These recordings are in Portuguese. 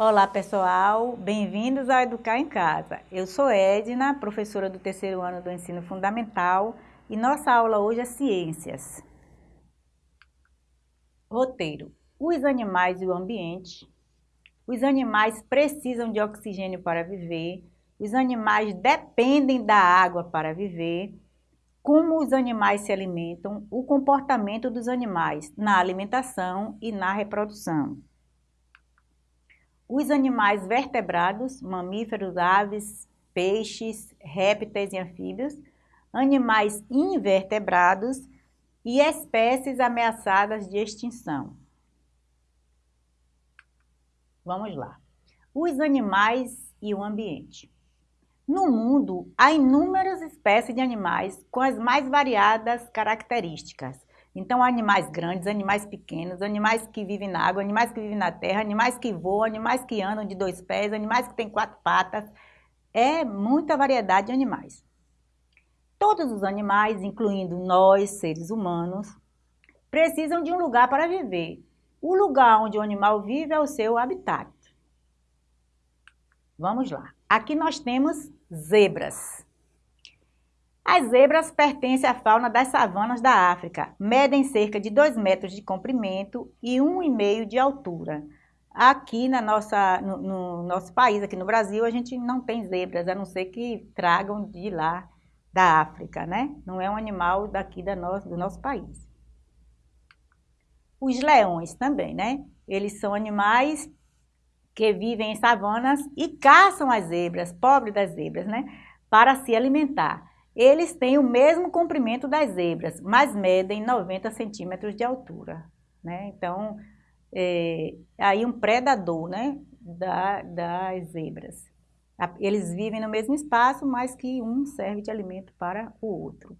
Olá pessoal, bem-vindos ao Educar em Casa. Eu sou Edna, professora do terceiro ano do ensino fundamental e nossa aula hoje é Ciências. Roteiro: Os animais e o ambiente. Os animais precisam de oxigênio para viver. Os animais dependem da água para viver como os animais se alimentam, o comportamento dos animais na alimentação e na reprodução. Os animais vertebrados, mamíferos, aves, peixes, répteis e anfíbios, animais invertebrados e espécies ameaçadas de extinção. Vamos lá. Os animais e o ambiente. No mundo, há inúmeras espécies de animais com as mais variadas características. Então, animais grandes, animais pequenos, animais que vivem na água, animais que vivem na terra, animais que voam, animais que andam de dois pés, animais que têm quatro patas. É muita variedade de animais. Todos os animais, incluindo nós, seres humanos, precisam de um lugar para viver. O lugar onde o animal vive é o seu habitat. Vamos lá. Aqui nós temos zebras. As zebras pertencem à fauna das savanas da África, medem cerca de 2 metros de comprimento e 1,5 de altura. Aqui na nossa, no, no, nosso país, aqui no Brasil, a gente não tem zebras, a não ser que tragam de lá da África, né? Não é um animal daqui da no, do nosso país. Os leões também, né? Eles são animais que vivem em savanas e caçam as zebras, pobre das zebras, né? Para se alimentar. Eles têm o mesmo comprimento das zebras, mas medem 90 centímetros de altura, né? Então, é, aí um predador, né? Da, das zebras. Eles vivem no mesmo espaço, mas que um serve de alimento para o outro.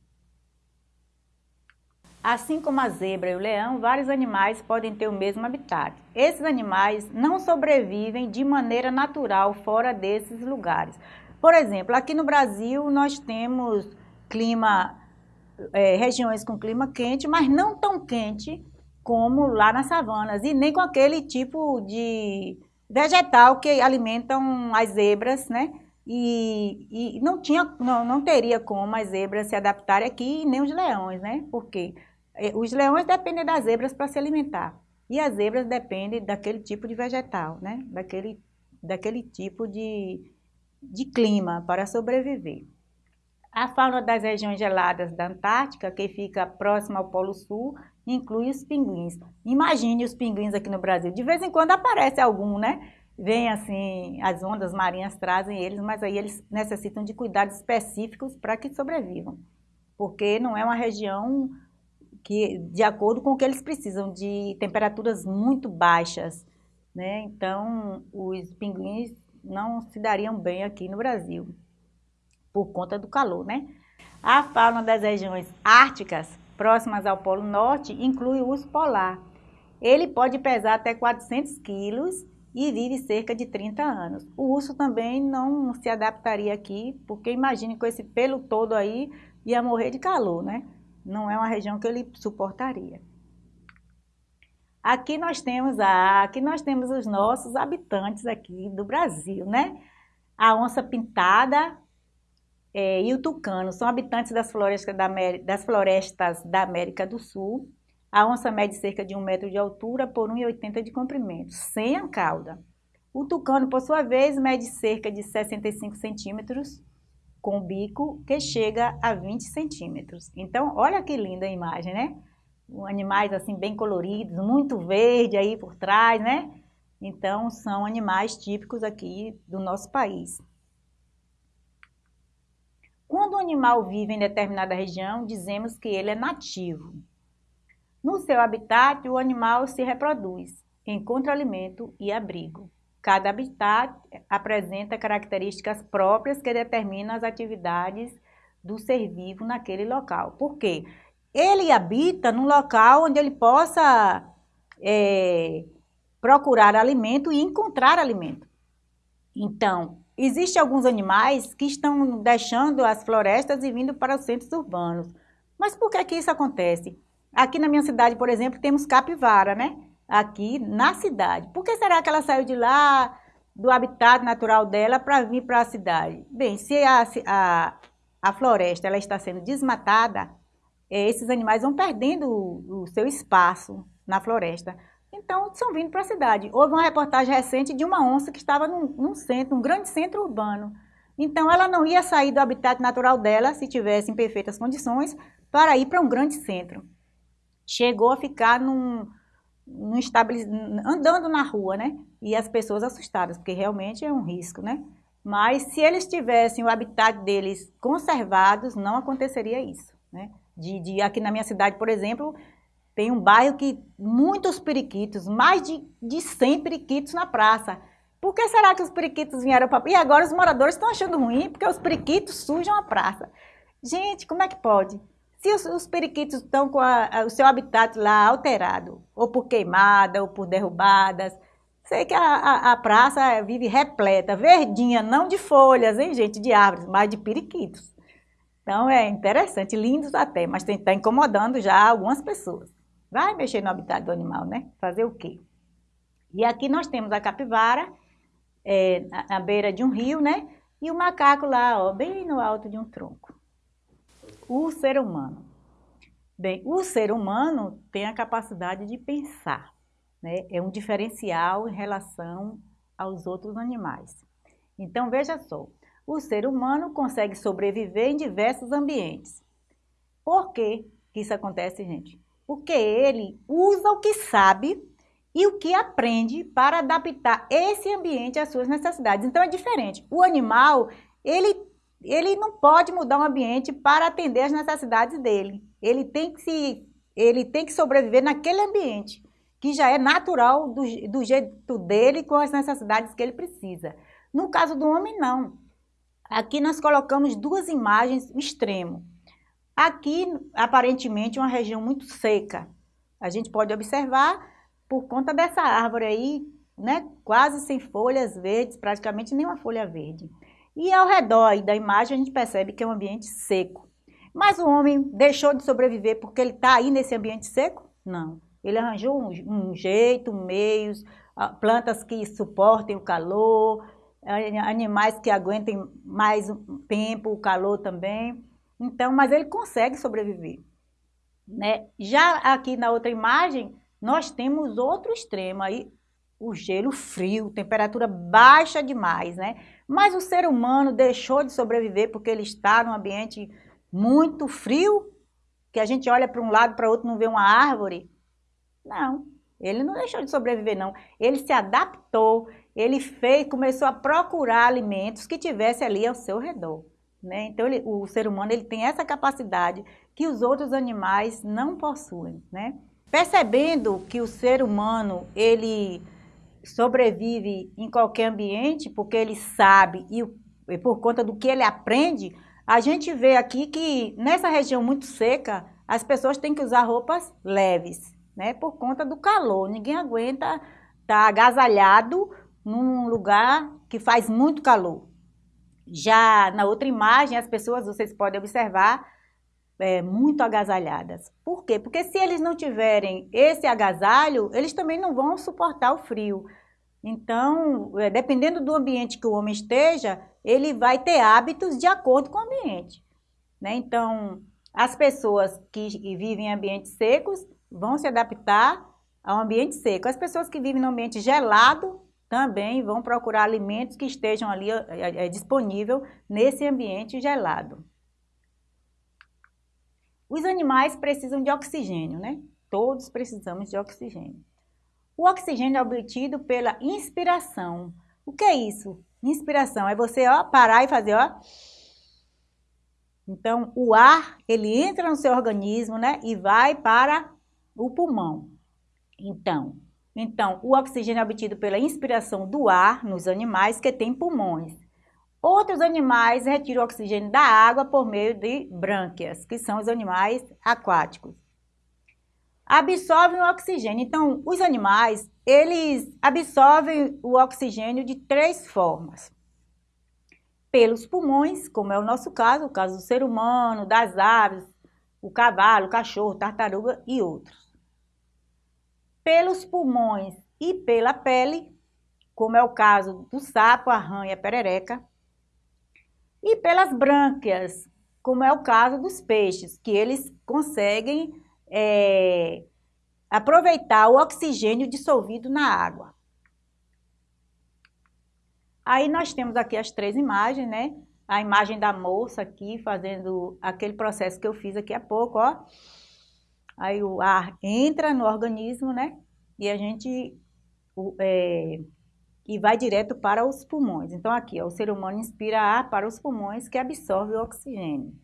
Assim como a zebra e o leão, vários animais podem ter o mesmo habitat. Esses animais não sobrevivem de maneira natural fora desses lugares. Por exemplo, aqui no Brasil nós temos clima, é, regiões com clima quente, mas não tão quente como lá nas savanas e nem com aquele tipo de vegetal que alimentam as zebras, né? E, e, não, tinha, não, não teria como as zebras se adaptarem aqui, nem os leões, né? Porque é, os leões dependem das zebras para se alimentar. E as zebras dependem daquele tipo de vegetal, né? daquele, daquele tipo de, de clima para sobreviver. A fauna das regiões geladas da Antártica, que fica próxima ao Polo Sul, inclui os pinguins. Imagine os pinguins aqui no Brasil. De vez em quando aparece algum, né? Vem assim, as ondas marinhas trazem eles, mas aí eles necessitam de cuidados específicos para que sobrevivam. Porque não é uma região que, de acordo com o que eles precisam, de temperaturas muito baixas. Né? Então, os pinguins não se dariam bem aqui no Brasil, por conta do calor. Né? A fauna das regiões árticas, próximas ao Polo Norte, inclui o urso polar. Ele pode pesar até 400 quilos e vive cerca de 30 anos. O urso também não se adaptaria aqui, porque imagine com esse pelo todo aí, ia morrer de calor, né? não é uma região que ele suportaria. Aqui nós temos a, aqui nós temos os nossos habitantes aqui do Brasil, né? A onça pintada é, e o tucano são habitantes das florestas da, das florestas da América do Sul. A onça mede cerca de um metro de altura por 1,80 de comprimento, sem a cauda. O tucano, por sua vez, mede cerca de 65 centímetros com bico que chega a 20 centímetros. Então, olha que linda a imagem, né? Animais assim bem coloridos, muito verde aí por trás, né? Então, são animais típicos aqui do nosso país. Quando um animal vive em determinada região, dizemos que ele é nativo. No seu habitat, o animal se reproduz, encontra alimento e abrigo. Cada habitat apresenta características próprias que determinam as atividades do ser vivo naquele local. Por quê? Ele habita num local onde ele possa é, procurar alimento e encontrar alimento. Então, existem alguns animais que estão deixando as florestas e vindo para os centros urbanos. Mas por que, que isso acontece? Aqui na minha cidade, por exemplo, temos capivara, né? aqui na cidade. Por que será que ela saiu de lá do habitat natural dela para vir para a cidade. Bem, se a, a, a floresta ela está sendo desmatada, esses animais vão perdendo o, o seu espaço na floresta. Então, estão vindo para a cidade. Houve uma reportagem recente de uma onça que estava num, num centro, um grande centro urbano. Então, ela não ia sair do habitat natural dela, se tivesse em perfeitas condições, para ir para um grande centro. Chegou a ficar num, num andando na rua, né? E as pessoas assustadas, porque realmente é um risco, né? Mas se eles tivessem o habitat deles conservados, não aconteceria isso, né? De, de, aqui na minha cidade, por exemplo, tem um bairro que muitos periquitos, mais de, de 100 periquitos na praça. Por que será que os periquitos vieram para... E agora os moradores estão achando ruim porque os periquitos sujam a praça. Gente, como é que pode? Se os, os periquitos estão com a, a, o seu habitat lá alterado, ou por queimada, ou por derrubadas, sei que a, a, praça vive repleta, verdinha, não de folhas, hein, gente, de árvores, mas de periquitos. Então é interessante, lindos até, mas está incomodando já algumas pessoas. Vai mexer no habitat do animal, né? Fazer o quê? E aqui nós temos a capivara, é, à beira de um rio, né? E o macaco lá, ó, bem no alto de um tronco. O ser humano. Bem, o ser humano tem a capacidade de pensar, né? É um diferencial em relação aos outros animais. Então, veja só, o ser humano consegue sobreviver em diversos ambientes. Por que isso acontece, gente? Porque ele usa o que sabe e o que aprende para adaptar esse ambiente às suas necessidades. Então é diferente. O animal, ele, ele não pode mudar o ambiente para atender às necessidades dele. Ele tem que, se, ele tem que sobreviver naquele ambiente, que já é natural do, do jeito dele, com as necessidades que ele precisa. No caso do homem, não. Aqui nós colocamos duas imagens extremo. Aqui, aparentemente, uma região muito seca. A gente pode observar por conta dessa árvore aí, né, quase sem folhas verdes, praticamente nenhuma folha verde. E ao redor da imagem a gente percebe que é um ambiente seco. Mas o homem deixou de sobreviver porque ele está aí nesse ambiente seco? Não. Ele arranjou um, um jeito, meios, plantas que suportem o calor, animais que aguentem mais tempo o calor também. Então, mas ele consegue sobreviver. Né? Já aqui na outra imagem, nós temos outro extremo aí, o gelo frio, temperatura baixa demais, né? Mas o ser humano deixou de sobreviver porque ele está num ambiente muito frio, que a gente olha para um lado para outro não vê uma árvore. Não, ele não deixou de sobreviver não. Ele se adaptou, ele fez, começou a procurar alimentos que tivesse ali ao seu redor. Né? Então, ele, o ser humano ele tem essa capacidade que os outros animais não possuem. Né? Percebendo que o ser humano, ele sobrevive em qualquer ambiente, porque ele sabe e, e por conta do que ele aprende, a gente vê aqui que nessa região muito seca, as pessoas têm que usar roupas leves, né? Por conta do calor. Ninguém aguenta estar tá agasalhado num lugar que faz muito calor. Já na outra imagem, as pessoas, vocês podem observar, é, muito agasalhadas. Por quê? Porque se eles não tiverem esse agasalho, eles também não vão suportar o frio. Então, é, dependendo do ambiente que o homem esteja, ele vai ter hábitos de acordo com o ambiente. Né? Então, as pessoas que vivem em ambientes secos vão se adaptar ao ambiente seco. As pessoas que vivem no ambiente gelado também vão procurar alimentos que estejam ali é, é, disponível nesse ambiente gelado. Os animais precisam de oxigênio, né? Todos precisamos de oxigênio. O oxigênio é obtido pela inspiração. O que é isso? Inspiração é você ó, parar e fazer, ó. Então, o ar, ele entra no seu organismo, né? E vai para o pulmão. Então, então, o oxigênio é obtido pela inspiração do ar nos animais que têm pulmões. Outros animais retiram oxigênio da água por meio de brânquias, que são os animais aquáticos. Absorvem o oxigênio. Então, os animais, eles absorvem o oxigênio de três formas. Pelos pulmões, como é o nosso caso, o caso do ser humano, das aves, o cavalo, o cachorro, tartaruga e outros. Pelos pulmões e pela pele, como é o caso do sapo, a rã e a perereca. E pelas brânquias, como é o caso dos peixes, que eles conseguem é, aproveitar o oxigênio dissolvido na água. Aí nós temos aqui as três imagens, né? A imagem da moça aqui fazendo aquele processo que eu fiz aqui há pouco, ó. Aí o ar entra no organismo, né? E a gente é, e vai direto para os pulmões. Então aqui, ó, o ser humano inspira ar para os pulmões que absorve o oxigênio.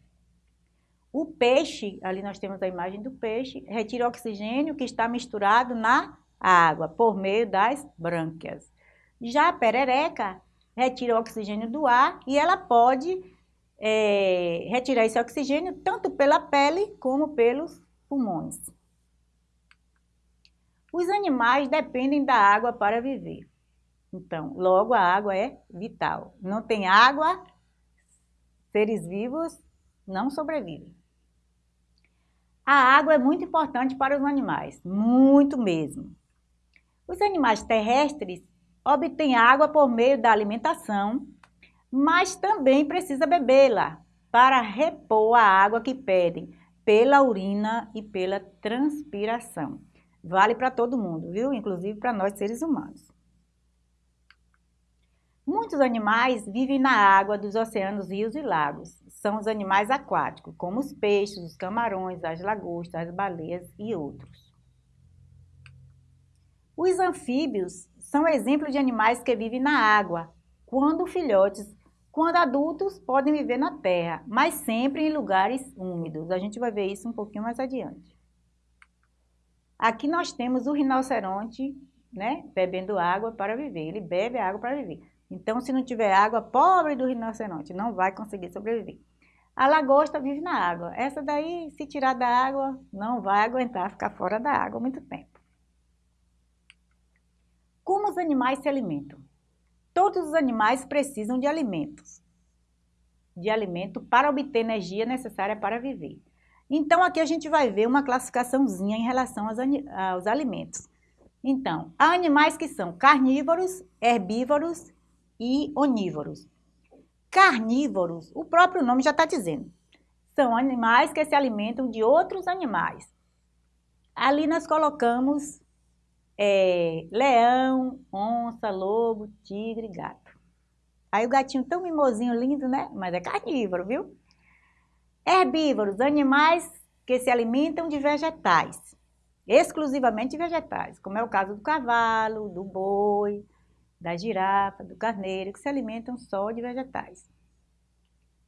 O peixe, ali nós temos a imagem do peixe, retira o oxigênio que está misturado na água por meio das brânquias. Já a perereca retira o oxigênio do ar e ela pode é, retirar esse oxigênio tanto pela pele como pelos pulmões. Os animais dependem da água para viver. Então, logo a água é vital. Não tem água, seres vivos não sobrevivem. A água é muito importante para os animais, muito mesmo. Os animais terrestres obtêm água por meio da alimentação, mas também precisa bebê-la para repor a água que pedem pela urina e pela transpiração. Vale para todo mundo, viu? Inclusive para nós seres humanos. Muitos animais vivem na água dos oceanos, rios e lagos. São os animais aquáticos, como os peixes, os camarões, as lagostas, as baleias e outros. Os anfíbios são exemplos de animais que vivem na água, quando filhotes, quando adultos podem viver na terra, mas sempre em lugares úmidos. A gente vai ver isso um pouquinho mais adiante. Aqui nós temos o rinoceronte, né, bebendo água para viver. Ele bebe água para viver. Então, se não tiver água, pobre do rinoceronte, não vai conseguir sobreviver. A lagosta vive na água. Essa daí, se tirar da água, não vai aguentar ficar fora da água muito tempo. Como os animais se alimentam? Todos os animais precisam de alimentos. De alimento para obter energia necessária para viver. Então, aqui a gente vai ver uma classificaçãozinha em relação aos, aos alimentos. Então, há animais que são carnívoros, herbívoros e onívoros. Carnívoros, o próprio nome já está dizendo, são animais que se alimentam de outros animais. Ali nós colocamos é, leão, onça, lobo, tigre, gato. Aí o gatinho tão mimosinho, lindo, né? Mas é carnívoro, viu? Herbívoros, animais que se alimentam de vegetais, exclusivamente vegetais, como é o caso do cavalo, do boi, da girafa, do carneiro, que se alimentam só de vegetais.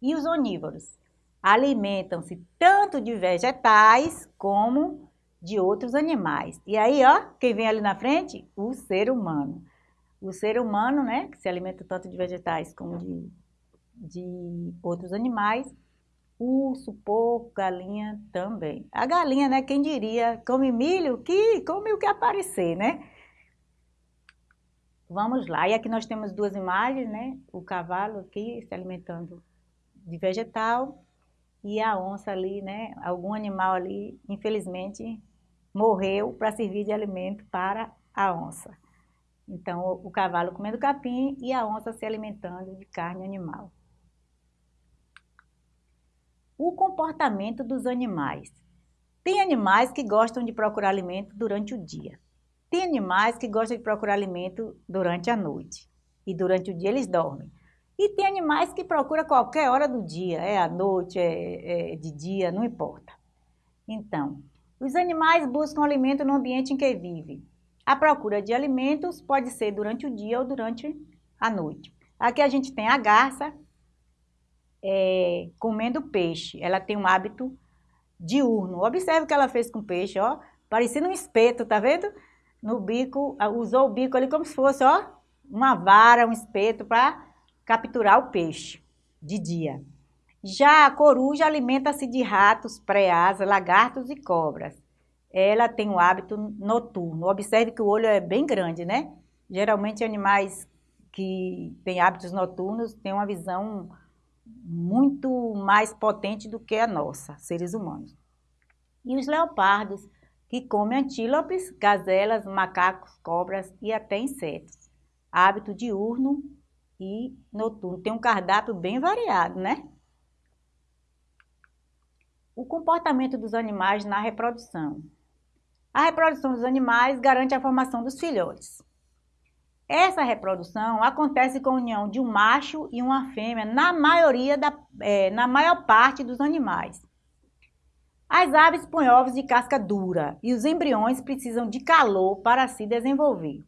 E os onívoros alimentam-se tanto de vegetais como de outros animais. E aí, ó, quem vem ali na frente? O ser humano. O ser humano, né, que se alimenta tanto de vegetais como de, de outros animais. Urso, porco, galinha também. A galinha, né, quem diria, come milho, que come o que aparecer, né? Vamos lá, e aqui nós temos duas imagens, né? O cavalo aqui se alimentando de vegetal e a onça ali, né? Algum animal ali, infelizmente, morreu para servir de alimento para a onça. Então, o, cavalo comendo capim e a onça se alimentando de carne animal. O comportamento dos animais. Tem animais que gostam de procurar alimento durante o dia. Tem animais que gostam de procurar alimento durante a noite e durante o dia eles dormem. E tem animais que procuram qualquer hora do dia, é à noite, é, é de dia, não importa. Então, os animais buscam alimento no ambiente em que vivem. A procura de alimentos pode ser durante o dia ou durante a noite. Aqui a gente tem a garça é, comendo peixe. Ela tem um hábito diurno. Observe o que ela fez com o peixe, ó. Parecendo um espeto, tá vendo? no bico, usou o bico ali como se fosse, ó, uma vara, um espeto para capturar o peixe de dia. Já a coruja alimenta-se de ratos, preás, lagartos e cobras. Ela tem um hábito noturno. Observe que o olho é bem grande, né? Geralmente animais que têm hábitos noturnos têm uma visão muito mais potente do que a nossa, seres humanos. E os leopardos que come antílopes, gazelas, macacos, cobras e até insetos. hábito diurno e noturno. Tem um cardápio bem variado, né? O comportamento dos animais na reprodução. A reprodução dos animais garante a formação dos filhotes. Essa reprodução acontece com a união de um macho e uma fêmea na maioria da, é, na maior parte dos animais. As aves põem ovos de casca dura e os embriões precisam de calor para se desenvolver.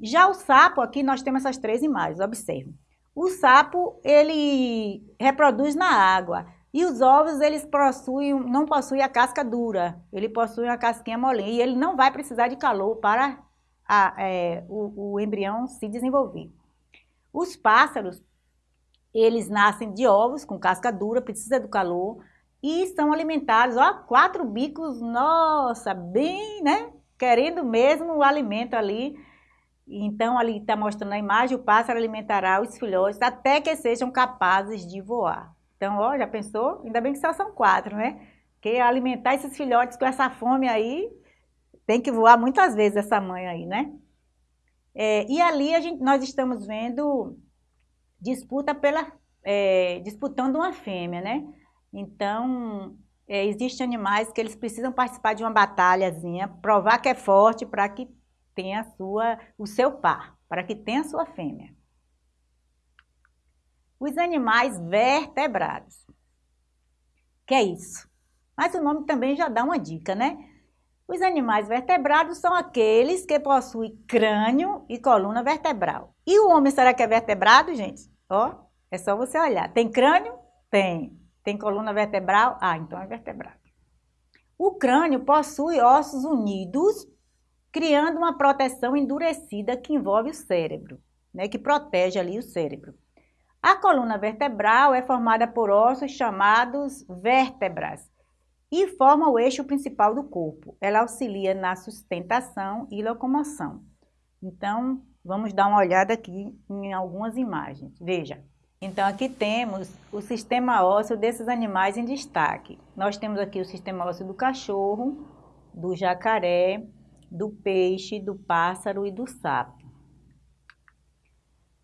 Já o sapo, aqui nós temos essas três imagens, observe. O sapo, ele reproduz na água e os ovos, eles possuem, não possuem a casca dura, ele possui a casquinha molinha e ele não vai precisar de calor para a, é, o, o embrião se desenvolver. Os pássaros, eles nascem de ovos com casca dura, precisa do calor e são alimentados, ó, quatro bicos, nossa, bem, né? Querendo mesmo o alimento ali. Então, ali está mostrando a imagem, o pássaro alimentará os filhotes até que sejam capazes de voar. Então, ó, já pensou? Ainda bem que só são quatro, né? Porque alimentar esses filhotes com essa fome aí, tem que voar muitas vezes essa mãe aí, né? É, e ali a gente, nós estamos vendo disputa pela, é, disputando uma fêmea, né? Então, é, existem animais que eles precisam participar de uma batalhazinha, provar que é forte para que tenha sua, o seu par, para que tenha a sua fêmea. Os animais vertebrados. Que é isso? Mas o nome também já dá uma dica, né? Os animais vertebrados são aqueles que possuem crânio e coluna vertebral. E o homem será que é vertebrado, gente? Ó, é só você olhar. Tem crânio? Tem. Tem coluna vertebral? Ah, então é vertebrado. O crânio possui ossos unidos, criando uma proteção endurecida que envolve o cérebro, né, que protege ali o cérebro. A coluna vertebral é formada por ossos chamados vértebras, e forma o eixo principal do corpo. Ela auxilia na sustentação e locomoção. Então, vamos dar uma olhada aqui em algumas imagens. Veja. Então, aqui temos o sistema ósseo desses animais em destaque. Nós temos aqui o sistema ósseo do cachorro, do jacaré, do peixe, do pássaro e do sapo.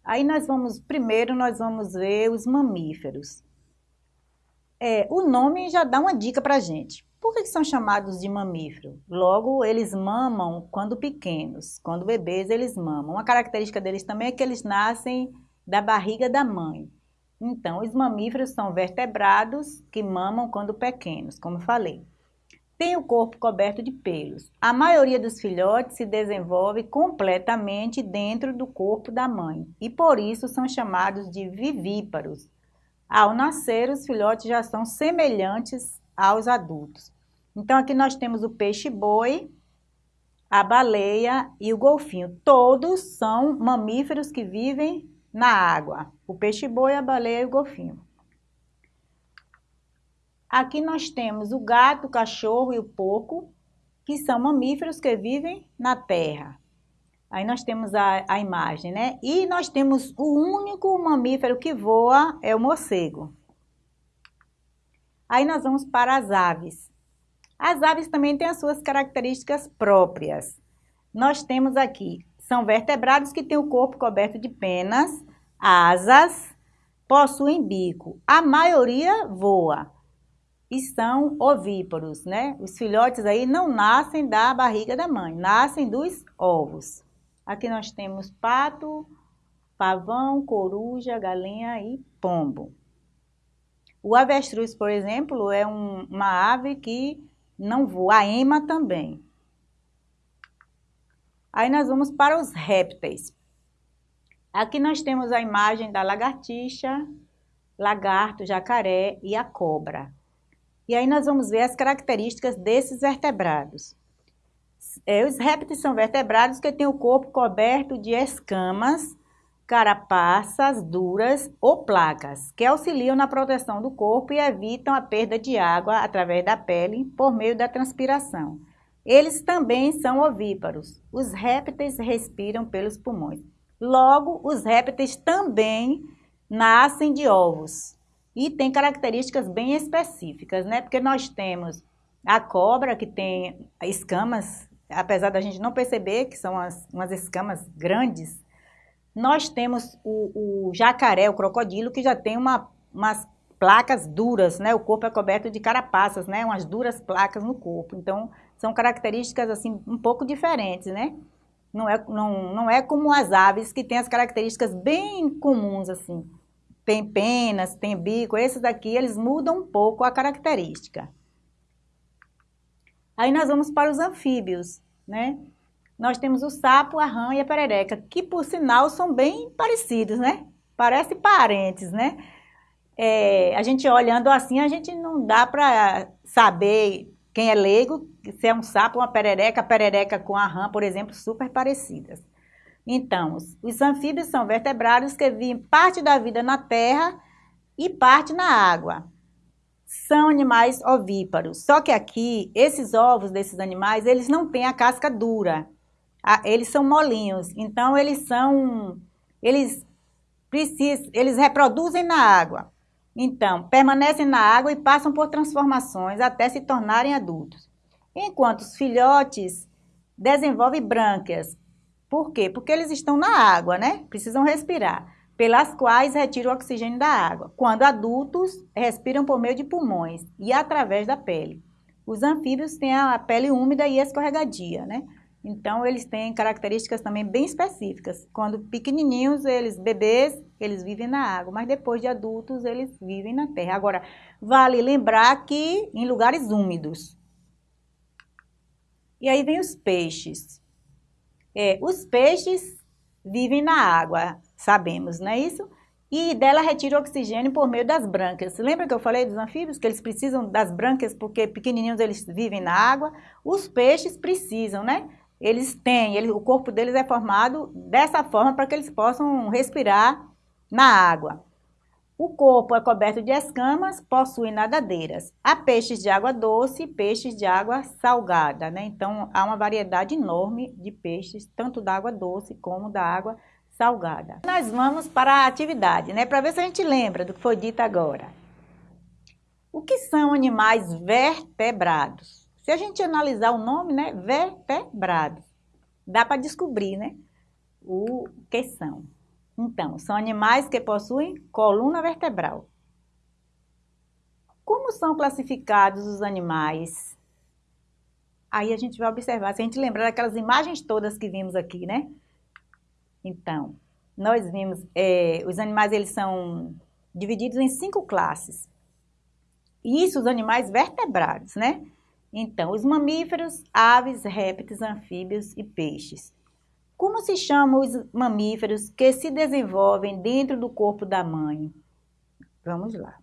Aí nós vamos, primeiro nós vamos ver os mamíferos. É, o nome já dá uma dica para gente. Por que, que são chamados de mamífero? Logo, eles mamam quando pequenos, quando bebês eles mamam. Uma característica deles também é que eles nascem da barriga da mãe. Então, os mamíferos são vertebrados que mamam quando pequenos, como falei. Tem o corpo coberto de pelos. A maioria dos filhotes se desenvolve completamente dentro do corpo da mãe e por isso são chamados de vivíparos. Ao nascer, os filhotes já são semelhantes aos adultos. Então, aqui nós temos o peixe-boi, a baleia e o golfinho. Todos são mamíferos que vivem na água. O peixe-boi, a baleia e o golfinho. Aqui nós temos o gato, o cachorro e o porco, que são mamíferos que vivem na terra. Aí nós temos a, a imagem, né? E nós temos o único mamífero que voa, é o morcego. Aí nós vamos para as aves. As aves também têm as suas características próprias. Nós temos aqui, são vertebrados que têm o corpo coberto de penas, asas, possuem bico. A maioria voa e são ovíparos, né? Os filhotes aí não nascem da barriga da mãe, nascem dos ovos. Aqui nós temos pato, pavão, coruja, galinha e pombo. O avestruz, por exemplo, é um, uma ave que não voa, a ema também. Aí nós vamos para os répteis. Aqui nós temos a imagem da lagartixa, lagarto, jacaré e a cobra. E aí nós vamos ver as características desses vertebrados. É, os répteis são vertebrados que têm o corpo coberto de escamas, carapaças duras ou placas, que auxiliam na proteção do corpo e evitam a perda de água através da pele por meio da transpiração. Eles também são ovíparos. Os répteis respiram pelos pulmões. Logo, os répteis também nascem de ovos e têm características bem específicas, né? Porque nós temos a cobra que tem escamas apesar da gente não perceber que são as, umas escamas grandes, nós temos o, o jacaré, o crocodilo, que já tem uma, umas placas duras, né? O corpo é coberto de carapaças, né? Umas duras placas no corpo. Então, são características, assim, um pouco diferentes, né? Não é, não, não é como as aves, que têm as características bem comuns, assim. Tem penas, tem bico. Esses daqui, eles mudam um pouco a característica. Aí nós vamos para os anfíbios, né? Nós temos o sapo, a rã e a perereca, que por sinal são bem parecidos, né? Parecem parentes, né? É, a gente olhando assim, a gente não dá para saber quem é leigo, se é um sapo, uma perereca, a perereca com a rã, por exemplo, super parecidas. Então, os anfíbios são vertebrados que vivem parte da vida na terra e parte na água. São animais ovíparos. Só que aqui, esses ovos desses animais, eles não têm a casca dura eles são molinhos, então eles são, eles precisam, eles reproduzem na água. Então, permanecem na água e passam por transformações até se tornarem adultos. Enquanto os filhotes desenvolvem brânquias. Por quê? Porque eles estão na água, né? Precisam respirar, pelas quais retiram o oxigênio da água. Quando adultos, respiram por meio de pulmões e através da pele. Os anfíbios têm a pele úmida e escorregadia, né? Então, eles têm características também bem específicas. Quando pequenininhos, eles, bebês, eles vivem na água, mas depois de adultos, eles vivem na terra. Agora, vale lembrar que em lugares úmidos. E aí vem os peixes. É, os peixes vivem na água, sabemos, não é isso? E dela retira oxigênio por meio das brânquias. Lembra que eu falei dos anfíbios, que eles precisam das brânquias porque pequenininhos eles vivem na água? Os peixes precisam, né? eles têm, ele, o corpo deles é formado dessa forma para que eles possam respirar na água. O corpo é coberto de escamas, possui nadadeiras. Há peixes de água doce e peixes de água salgada, né? Então, há uma variedade enorme de peixes, tanto da água doce como da água salgada. Nós vamos para a atividade, né? Para ver se a gente lembra do que foi dito agora. O que são animais vertebrados? Se a gente analisar o nome, né, vertebrados, dá para descobrir, né, o que são. Então, são animais que possuem coluna vertebral. Como são classificados os animais? Aí a gente vai observar, se a gente lembrar daquelas imagens todas que vimos aqui, né? Então, nós vimos, é, os animais eles são divididos em cinco classes. Isso os animais vertebrados, né? Então, os mamíferos, aves, répteis, anfíbios e peixes. Como se chamam os mamíferos que se desenvolvem dentro do corpo da mãe? Vamos lá.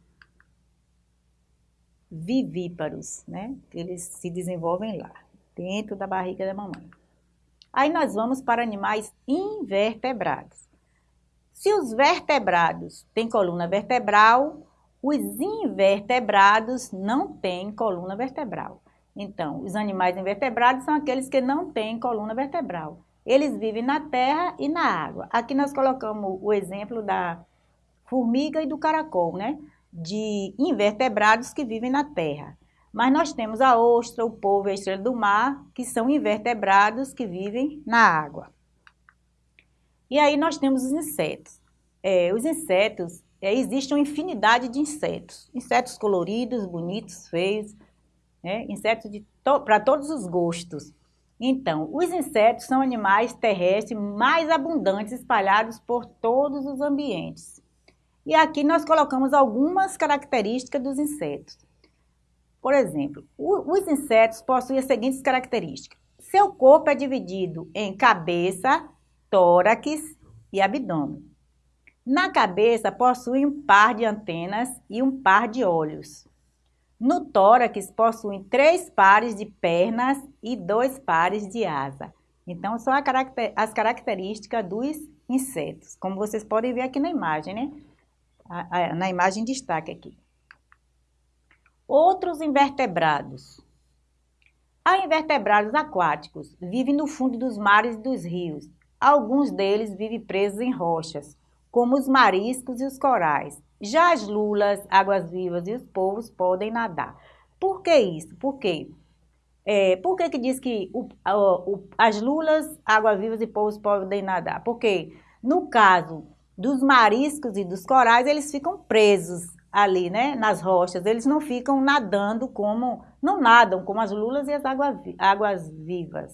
Vivíparos, né? Eles se desenvolvem lá, dentro da barriga da mamãe. Aí nós vamos para animais invertebrados. Se os vertebrados têm coluna vertebral, os invertebrados não têm coluna vertebral. Então, os animais invertebrados são aqueles que não têm coluna vertebral. Eles vivem na terra e na água. Aqui nós colocamos o exemplo da formiga e do caracol, né? De invertebrados que vivem na terra. Mas nós temos a ostra, o polvo e a estrela do mar, que são invertebrados que vivem na água. E aí nós temos os insetos. É, os insetos, é, existe uma infinidade de insetos. Insetos coloridos, bonitos, feios né? insetos to para todos os gostos. Então, os insetos são animais terrestres mais abundantes espalhados por todos os ambientes. E aqui nós colocamos algumas características dos insetos. Por exemplo, os insetos possuem as seguintes características. Seu corpo é dividido em cabeça, tórax e abdômen. Na cabeça possui um par de antenas e um par de olhos. No tórax possuem três pares de pernas e dois pares de asa. Então, são as características dos insetos, como vocês podem ver aqui na imagem, né? Na imagem destaque aqui. Outros invertebrados. Há invertebrados aquáticos, vivem no fundo dos mares e dos rios. Alguns deles vivem presos em rochas, como os mariscos e os corais. Já as lulas, águas-vivas e os polvos podem nadar. Por que isso? Por quê? É, por que, que diz que o, o, as lulas, águas-vivas e polvos podem nadar? Porque No caso dos mariscos e dos corais, eles ficam presos ali, né, nas rochas. Eles não ficam nadando como, não nadam como as lulas e as água, águas vivas.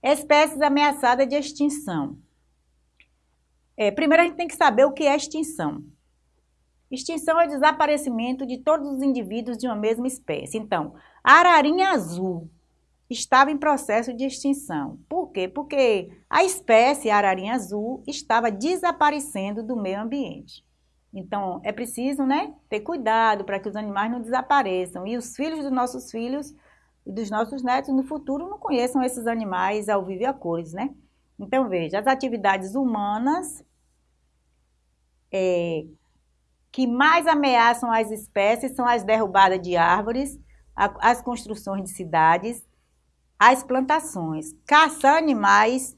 Espécies ameaçadas de extinção. É, primeiro a gente tem que saber o que é extinção. Extinção é desaparecimento de todos os indivíduos de uma mesma espécie. Então, a ararinha azul estava em processo de extinção. Por quê? Porque a espécie ararinha azul estava desaparecendo do meio ambiente. Então, é preciso né, ter cuidado para que os animais não desapareçam. E os filhos dos nossos filhos e dos nossos netos no futuro não conheçam esses animais ao vivo e a cores, né? Então, veja, as atividades humanas é, que mais ameaçam as espécies são as derrubadas de árvores, a, as construções de cidades, as plantações. Caçar animais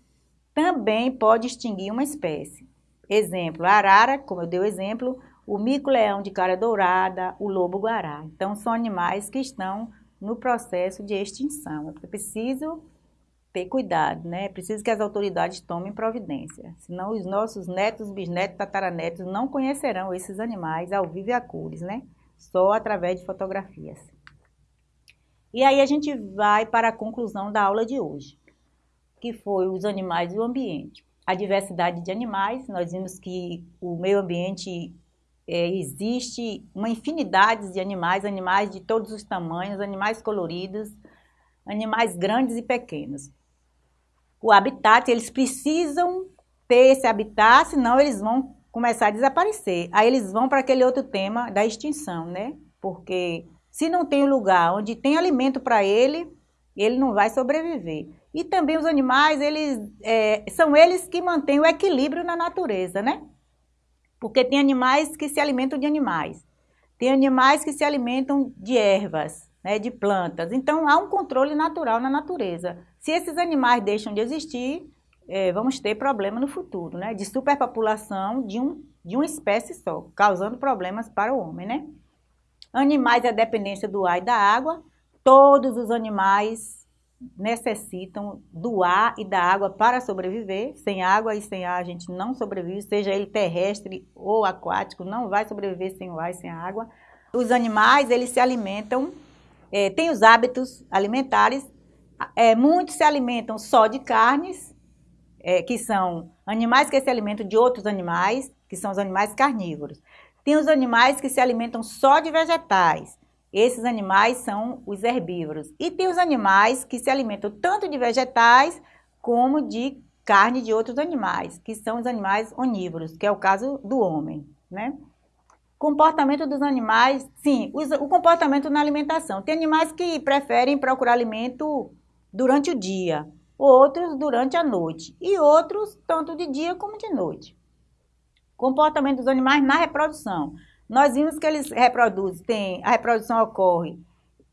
também pode extinguir uma espécie. Exemplo, a arara, como eu dei o exemplo, o mico-leão de cara dourada, o lobo-guará. Então, são animais que estão no processo de extinção. É preciso ter cuidado, né? É preciso que as autoridades tomem providência. Senão os nossos netos, bisnetos, tataranetos não conhecerão esses animais ao vivo e a cores, né? Só através de fotografias. E aí a gente vai para a conclusão da aula de hoje, que foi os animais e o ambiente. A diversidade de animais, nós vimos que o meio ambiente é, existe uma infinidade de animais, animais de todos os tamanhos, animais coloridos, animais grandes e pequenos. O habitat, eles precisam ter esse habitat, senão eles vão começar a desaparecer. Aí eles vão para aquele outro tema da extinção, né? Porque se não tem um lugar onde tem alimento para ele, ele não vai sobreviver. E também os animais, eles é, são eles que mantêm o equilíbrio na natureza, né? Porque tem animais que se alimentam de animais. Tem animais que se alimentam de ervas, né, de plantas. Então, há um controle natural na natureza. Se esses animais deixam de existir, é, vamos ter problema no futuro, né? De superpopulação de, um, de uma espécie só, causando problemas para o homem, né? Animais a dependência do ar e da água. Todos os animais necessitam do ar e da água para sobreviver. Sem água e sem ar a gente não sobrevive, seja ele terrestre ou aquático, não vai sobreviver sem o ar e sem a água. Os animais, eles se alimentam, é, têm os hábitos alimentares, é, muitos se alimentam só de carnes, é, que são animais que se alimentam de outros animais, que são os animais carnívoros. Tem os animais que se alimentam só de vegetais. Esses animais são os herbívoros. E tem os animais que se alimentam tanto de vegetais como de carne de outros animais, que são os animais onívoros, que é o caso do homem, né? Comportamento dos animais, sim, o comportamento na alimentação. Tem animais que preferem procurar alimento durante o dia, outros durante a noite e outros tanto de dia como de noite. Comportamento dos animais na reprodução. Nós vimos que eles reproduzem, tem, a reprodução ocorre,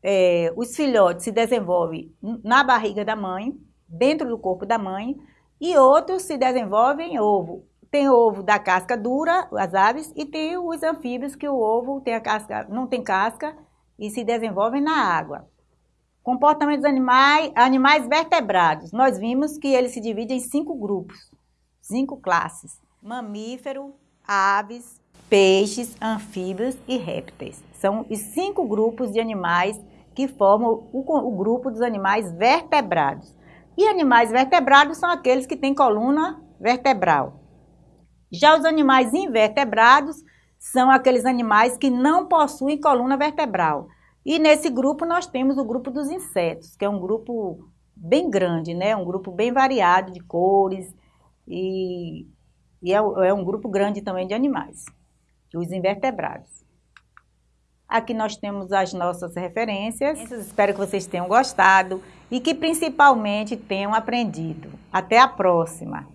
é, os filhotes se desenvolvem na barriga da mãe, dentro do corpo da mãe, e outros se desenvolvem em ovo. Tem ovo da casca dura, as aves, e tem os anfíbios que o ovo tem a casca, não tem casca e se desenvolvem na água. Comportamento dos animais, animais vertebrados. Nós vimos que eles se dividem em cinco grupos, cinco classes mamífero, aves, peixes, anfíbios e répteis. São os cinco grupos de animais que formam o, o grupo dos animais vertebrados. E animais vertebrados são aqueles que têm coluna vertebral. Já os animais invertebrados são aqueles animais que não possuem coluna vertebral. E nesse grupo nós temos o grupo dos insetos, que é um grupo bem grande, né? Um grupo bem variado de cores e e é, é um grupo grande também de animais, os invertebrados. Aqui nós temos as nossas referências. Espero que vocês tenham gostado e que principalmente tenham aprendido. Até a próxima!